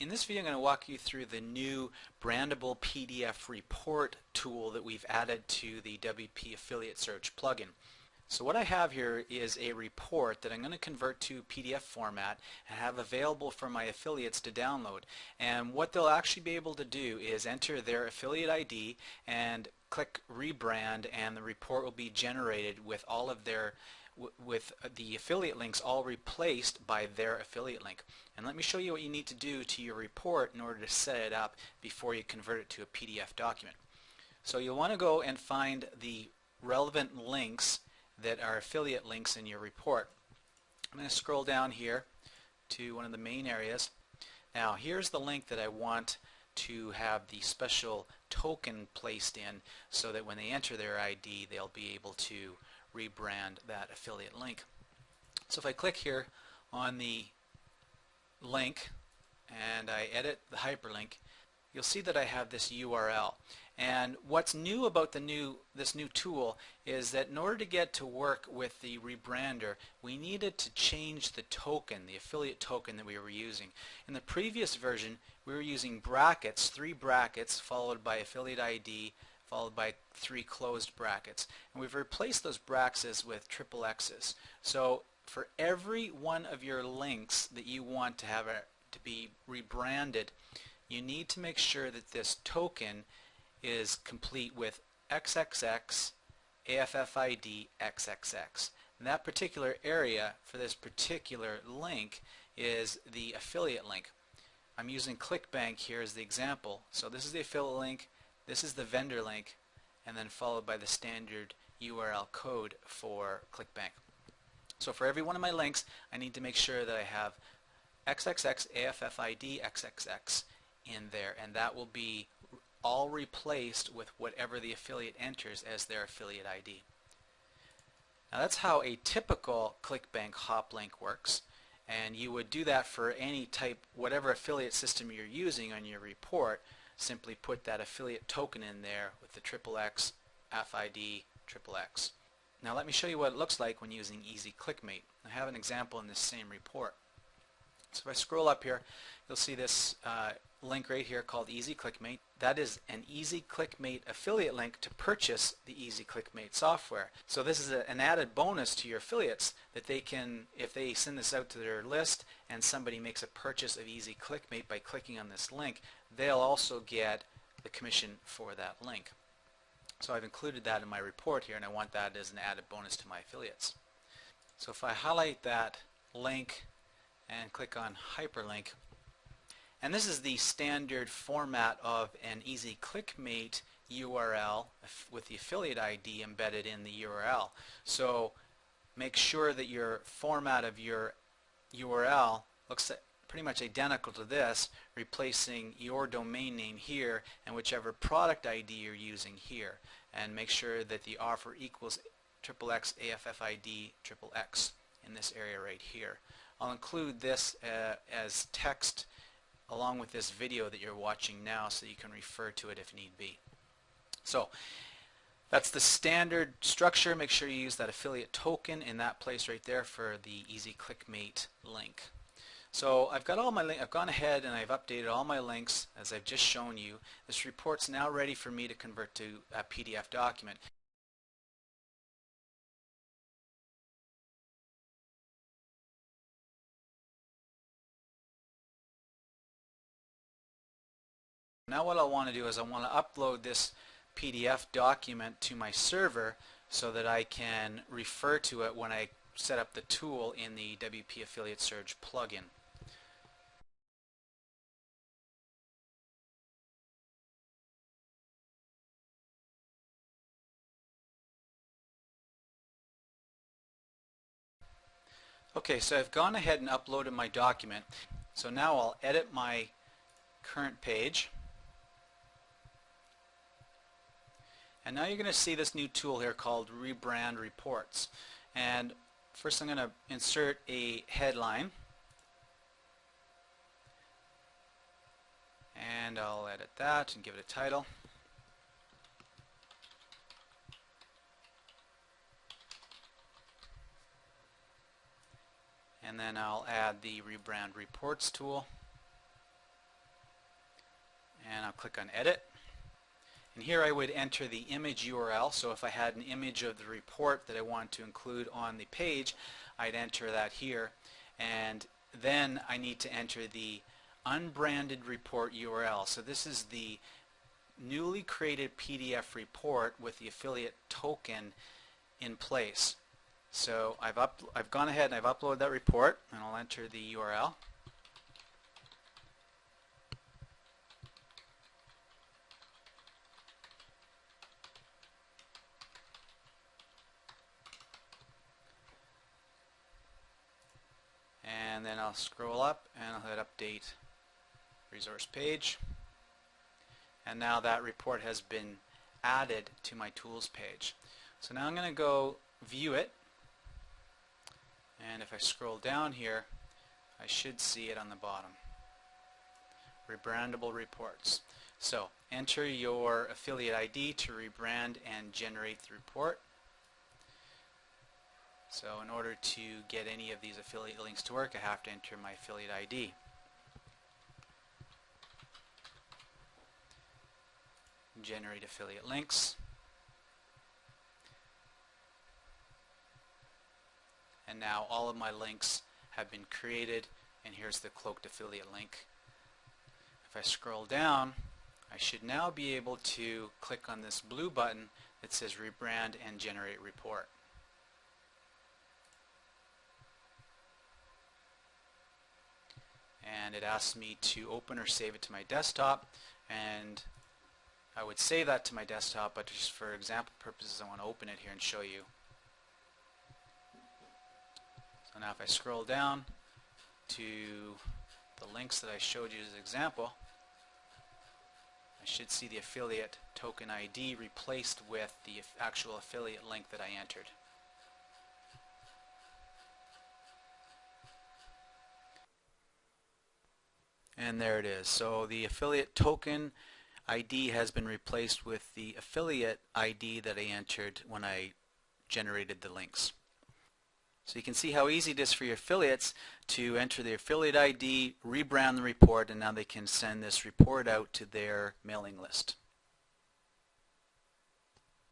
In this video I'm going to walk you through the new brandable PDF report tool that we've added to the WP Affiliate Surge plugin. So what I have here is a report that I'm going to convert to PDF format and have available for my affiliates to download. And what they'll actually be able to do is enter their affiliate ID and click rebrand and the report will be generated with all of their with the affiliate links all replaced by their affiliate link. And let me show you what you need to do to your report in order to set it up before you convert it to a PDF document. So you'll want to go and find the relevant links that are affiliate links in your report. I'm going to scroll down here to one of the main areas. Now here's the link that I want to have the special token placed in so that when they enter their ID they'll be able to rebrand that affiliate link. So if I click here on the link and I edit the hyperlink, you'll see that I have this URL. And what's new about the new this new tool is that in order to get to work with the rebrander, we needed to change the token, the affiliate token that we were using. In the previous version, we were using brackets, three brackets, followed by affiliate ID, followed by three closed brackets. And we've replaced those brackets with triple X's. So for every one of your links that you want to have a, to be rebranded, you need to make sure that this token is complete with XXX, AFFID, XXX. And that particular area for this particular link is the affiliate link. I'm using ClickBank here as the example. So this is the affiliate link, this is the vendor link and then followed by the standard URL code for ClickBank. So for every one of my links I need to make sure that I have XXX AFFID XXX in there and that will be all replaced with whatever the affiliate enters as their affiliate ID. Now that's how a typical ClickBank hop link works and you would do that for any type whatever affiliate system you're using on your report simply put that affiliate token in there with the triple X, FID, triple X. Now let me show you what it looks like when using Easy ClickMate. I have an example in this same report. So if I scroll up here, you'll see this uh, link right here called Easy ClickMate. That is an Easy ClickMate affiliate link to purchase the Easy ClickMate software. So this is a, an added bonus to your affiliates that they can, if they send this out to their list and somebody makes a purchase of Easy ClickMate by clicking on this link, they'll also get the commission for that link. So I've included that in my report here and I want that as an added bonus to my affiliates. So if I highlight that link and click on hyperlink, and this is the standard format of an Easy ClickMate URL with the affiliate ID embedded in the URL. So make sure that your format of your URL looks pretty much identical to this, replacing your domain name here and whichever product ID you're using here. And make sure that the offer equals XXX AFFID triple X in this area right here. I'll include this uh, as text along with this video that you're watching now so you can refer to it if need be. So that's the standard structure. Make sure you use that affiliate token in that place right there for the Easy ClickMate link. So I've got all my link I've gone ahead and I've updated all my links as I've just shown you. This report's now ready for me to convert to a PDF document. Now what I want to do is I want to upload this PDF document to my server so that I can refer to it when I set up the tool in the WP Affiliate Surge plugin. Okay, so I've gone ahead and uploaded my document. So now I'll edit my current page. And now you're going to see this new tool here called Rebrand Reports. And first I'm going to insert a headline. And I'll edit that and give it a title. And then I'll add the Rebrand Reports tool. and I'll click on edit and here I would enter the image URL so if I had an image of the report that I want to include on the page I'd enter that here. And then I need to enter the unbranded report URL so this is the newly created PDF report with the affiliate token in place. So I've, up, I've gone ahead and I've uploaded that report and I'll enter the URL and then I'll scroll up and I'll hit update resource page. And now that report has been added to my tools page. So now I'm going to go view it. And if I scroll down here I should see it on the bottom. Rebrandable reports. So enter your affiliate ID to rebrand and generate the report so in order to get any of these affiliate links to work, I have to enter my affiliate ID. Generate affiliate links. And now all of my links have been created and here's the cloaked affiliate link. If I scroll down, I should now be able to click on this blue button that says rebrand and generate report. And it asks me to open or save it to my desktop and I would save that to my desktop but just for example purposes I want to open it here and show you. So now if I scroll down to the links that I showed you as an example I should see the affiliate token ID replaced with the actual affiliate link that I entered. And there it is. So the affiliate token ID has been replaced with the affiliate ID that I entered when I generated the links. So you can see how easy it is for your affiliates to enter the affiliate ID, rebrand the report, and now they can send this report out to their mailing list.